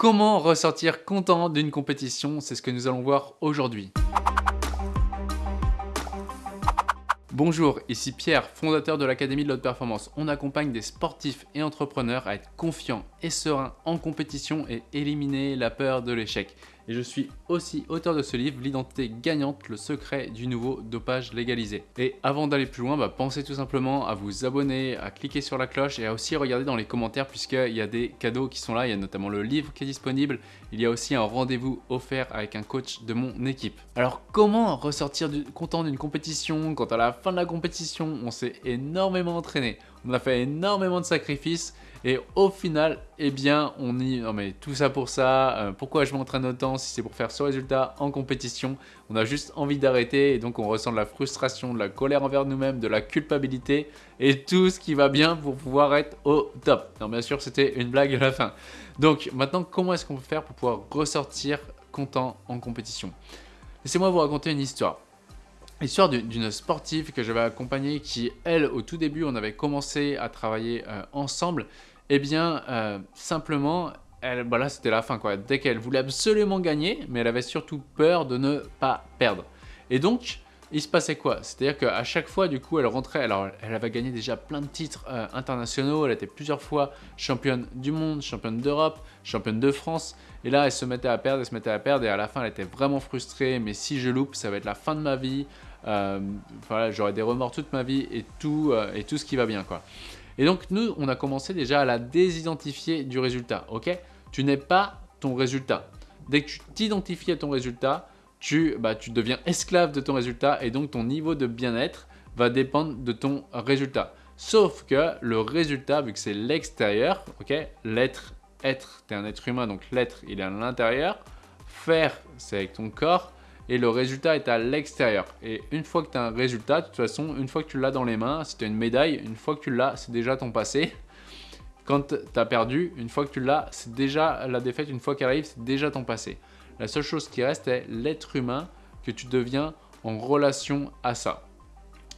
comment ressortir content d'une compétition? C'est ce que nous allons voir aujourd'hui. Bonjour, ici Pierre, fondateur de l'Académie de l'Haute Performance. On accompagne des sportifs et entrepreneurs à être confiants et sereins en compétition et éliminer la peur de l'échec et je suis aussi auteur de ce livre, L'identité gagnante, le secret du nouveau dopage légalisé. Et avant d'aller plus loin, bah, pensez tout simplement à vous abonner, à cliquer sur la cloche et à aussi regarder dans les commentaires puisqu'il y a des cadeaux qui sont là, il y a notamment le livre qui est disponible, il y a aussi un rendez-vous offert avec un coach de mon équipe. Alors comment ressortir content d'une compétition? Quand à la fin de la compétition on s'est énormément entraîné, on a fait énormément de sacrifices et au final, eh bien, on y... Non mais tout ça pour ça, euh, pourquoi je m'entraîne autant si c'est pour faire ce résultat en compétition? On a juste envie d'arrêter et donc on ressent de la frustration, de la colère envers nous-mêmes, de la culpabilité et tout ce qui va bien pour pouvoir être au top. Non bien sûr, c'était une blague à la fin. Donc maintenant, comment est-ce qu'on peut faire pour pouvoir ressortir content en compétition? Laissez-moi vous raconter une histoire. L'histoire d'une sportive que j'avais accompagnée qui, elle, au tout début, on avait commencé à travailler euh, ensemble eh bien, euh, simplement, elle, bah là c'était la fin quoi. Dès qu'elle voulait absolument gagner, mais elle avait surtout peur de ne pas perdre. Et donc, il se passait quoi? C'est-à-dire qu'à chaque fois, du coup, elle rentrait, alors elle avait gagné déjà plein de titres euh, internationaux, elle était plusieurs fois championne du monde, championne d'Europe, championne de France, et là, elle se mettait à perdre, elle se mettait à perdre, et à la fin, elle était vraiment frustrée, mais si je loupe, ça va être la fin de ma vie, voilà, j'aurai des remords toute ma vie, et tout, et tout ce qui va bien, quoi. Et donc, nous, on a commencé déjà à la désidentifier du résultat, ok? Tu n'es pas ton résultat. Dès que tu t'identifies à ton résultat, tu, bah, tu deviens esclave de ton résultat et donc ton niveau de bien-être va dépendre de ton résultat. Sauf que le résultat, vu que c'est l'extérieur, ok? L'être, être, tu es un être humain, donc l'être, il est à l'intérieur. Faire, c'est avec ton corps et le résultat est à l'extérieur. Et une fois que tu as un résultat, de toute façon, une fois que tu l'as dans les mains, si tu as une médaille, une fois que tu l'as, c'est déjà ton passé. Quand tu as perdu, une fois que tu l'as, c'est déjà la défaite, une fois qu'elle arrive, c'est déjà ton passé. La seule chose qui reste est l'être humain que tu deviens en relation à ça.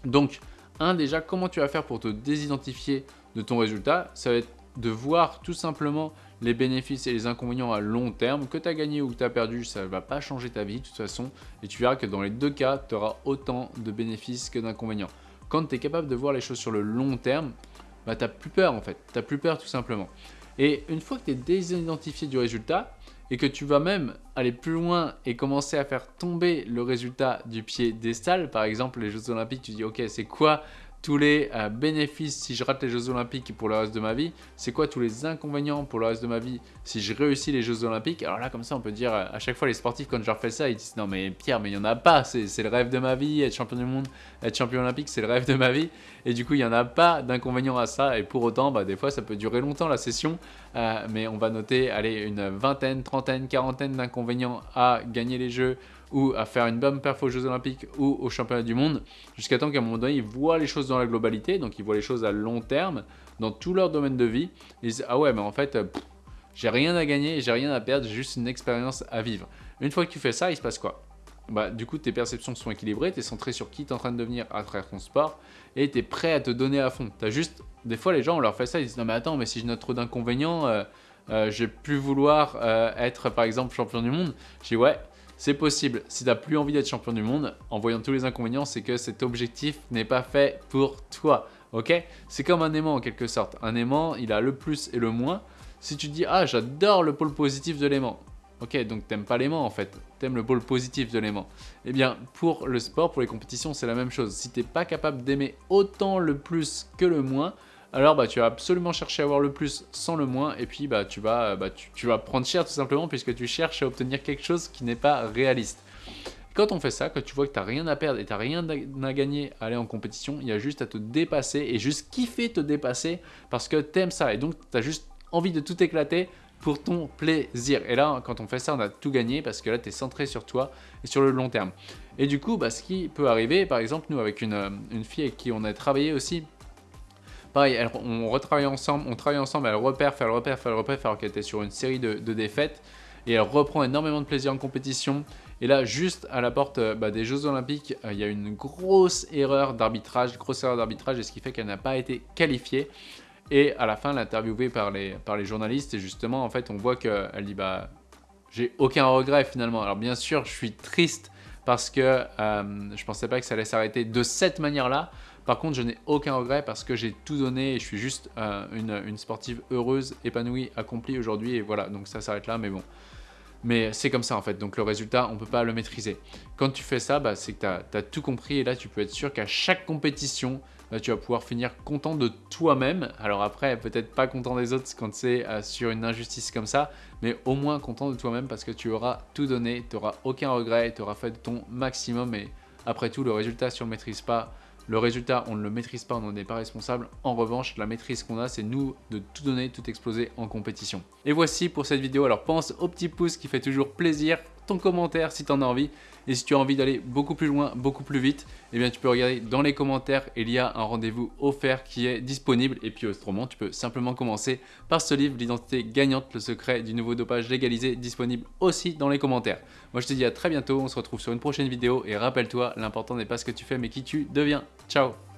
Donc, un déjà, comment tu vas faire pour te désidentifier de ton résultat? Ça va être de voir tout simplement les bénéfices et les inconvénients à long terme. Que tu as gagné ou que tu as perdu, ça ne va pas changer ta vie de toute façon. Et tu verras que dans les deux cas, tu auras autant de bénéfices que d'inconvénients. Quand tu es capable de voir les choses sur le long terme, bah, tu plus peur en fait. Tu plus peur tout simplement. Et une fois que tu es désidentifié du résultat, et que tu vas même aller plus loin et commencer à faire tomber le résultat du pied des stalles, par exemple les Jeux Olympiques, tu dis ok c'est quoi tous les euh, bénéfices si je rate les Jeux Olympiques pour le reste de ma vie C'est quoi tous les inconvénients pour le reste de ma vie si je réussis les Jeux Olympiques? Alors là, comme ça, on peut dire à chaque fois les sportifs, quand je leur ça, ils disent non mais Pierre, mais il n'y en a pas, c'est le rêve de ma vie, être champion du monde, être champion olympique, c'est le rêve de ma vie. Et du coup, il n'y en a pas d'inconvénients à ça. Et pour autant, bah, des fois, ça peut durer longtemps la session, euh, mais on va noter allez, une vingtaine, trentaine, quarantaine d'inconvénients à gagner les Jeux ou à faire une bonne perf aux Jeux Olympiques ou aux Championnats du Monde, jusqu'à temps qu'à un moment donné, ils voient les choses dans la globalité, donc ils voient les choses à long terme, dans tout leur domaine de vie, ils disent « Ah ouais, mais en fait, j'ai rien à gagner, j'ai rien à perdre, j'ai juste une expérience à vivre. » Une fois que tu fais ça, il se passe quoi? Bah, du coup, tes perceptions sont équilibrées, tu es centré sur qui tu es en train de devenir à travers ton sport et tu es prêt à te donner à fond. As juste, des fois, les gens, on leur fait ça, ils disent Non, mais attends, mais si je note trop d'inconvénients, euh, euh, je vais plus vouloir euh, être par exemple champion du monde. Je dis Ouais, c'est possible. Si tu n'as plus envie d'être champion du monde, en voyant tous les inconvénients, c'est que cet objectif n'est pas fait pour toi. Ok? C'est comme un aimant en quelque sorte. Un aimant, il a le plus et le moins. Si tu dis « Ah, j'adore le pôle positif de l'aimant », Ok, donc t'aimes pas l'aimant en fait, t'aimes le pôle positif de l'aimant. Eh bien, pour le sport, pour les compétitions, c'est la même chose. Si t'es pas capable d'aimer autant le plus que le moins, alors bah, tu vas absolument chercher à avoir le plus sans le moins et puis bah, tu, vas, bah, tu, vas prendre cher tout simplement puisque tu cherches à obtenir quelque chose qui n'est pas réaliste. Quand on fait ça, quand tu vois que tu n'as rien à perdre et tu n'as rien à gagner à aller en compétition, il y a juste à te dépasser et juste kiffer te dépasser parce que tu aimes ça et donc tu as juste envie de tout éclater pour ton plaisir. Et là, quand on fait ça, on a tout gagné parce que là, tu es centré sur toi et sur le long terme. Et du coup, bah, ce qui peut arriver, par exemple, nous, avec une, euh, une fille avec qui on a travaillé aussi Pareil, on retravaille ensemble, on travaille ensemble, elle repère, elle repère, elle repère, alors qu'elle était sur une série de, défaites. Et elle reprend énormément de plaisir en compétition. Et là, juste à la porte euh, bah, des Jeux Olympiques, euh, il y a une grosse erreur d'arbitrage, grosse erreur d'arbitrage, et ce qui fait qu'elle n'a pas été qualifiée. Et à la fin, l'interviewée par les, par les journalistes, et justement, en fait, on voit qu'elle dit bah, j'ai aucun regret finalement. Alors bien sûr, je suis triste parce que euh, je pensais pas que ça allait s'arrêter de cette manière-là. Par contre, je n'ai aucun regret parce que j'ai tout donné et je suis juste euh, une, une, sportive heureuse, épanouie, accomplie aujourd'hui. Et voilà, donc ça s'arrête là, mais bon. Mais c'est comme ça en fait, donc le résultat, on ne peut pas le maîtriser. Quand tu fais ça, bah, c'est que tu as, tout compris et là, tu peux être sûr qu'à chaque compétition, bah, tu vas pouvoir finir content de toi-même. Alors après, peut-être pas content des autres quand c'est euh, sur une injustice comme ça, mais au moins content de toi-même parce que tu auras tout donné, tu n'auras aucun regret, tu auras fait ton maximum et après tout, le résultat, si on ne maîtrise pas, le résultat, on ne le maîtrise pas, on n'en est pas responsable. En revanche, la maîtrise qu'on a, c'est nous de tout donner, tout exploser en compétition. Et voici pour cette vidéo. Alors pense au petit pouce qui fait toujours plaisir, ton commentaire si tu en as envie. Et si tu as envie d'aller beaucoup plus loin, beaucoup plus vite, eh bien tu peux regarder dans les commentaires, il y a un rendez-vous offert qui est disponible. Et puis autrement, tu peux simplement commencer par ce livre, l'identité gagnante, le secret du nouveau dopage légalisé, disponible aussi dans les commentaires. Moi je te dis à très bientôt, on se retrouve sur une prochaine vidéo et rappelle-toi, l'important n'est pas ce que tu fais mais qui tu deviens. Ciao